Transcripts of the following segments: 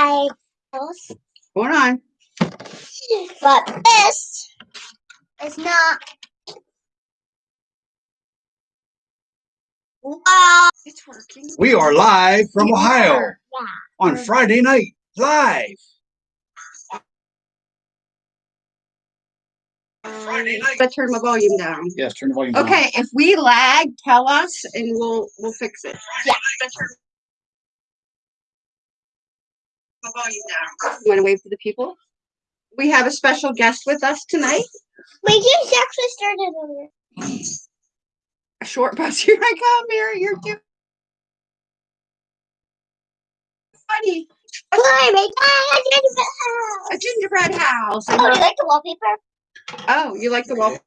live house, Hold on. but this is not. Wow. It's working. We are live from You Ohio are. Yeah. on Friday night, live. Friday night. Let's turn my volume down. Yes, turn the volume down. Okay, if we lag, tell us and we'll we'll fix it. Yeah. My volume down. You want to wave to the people? We have a special guest with us tonight. We just actually started over. A short bus. Here I come, Mary. You're too funny. Hi, my God, A gingerbread house. and Oh, her- you like the wallpaper? Oh, you like the wall?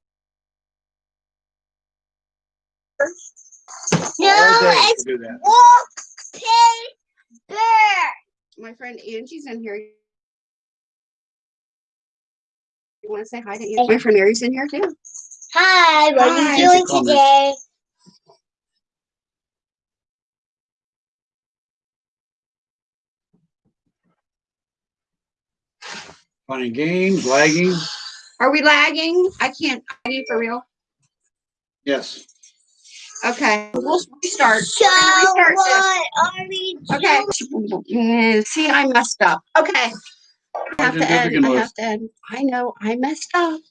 No, it's to do that. wallpaper. My friend Angie's in here. You want to say hi to Angie? My friend Mary's in here too. Hi, what Hi. are you doing today? Fun and games, lagging. Are we lagging? I can't. I need for real. Yes. Okay, we'll restart. So restart what are we this. Okay. Mm, See, I messed up. Okay. I have How'd you to end. I have to end. I know I messed up.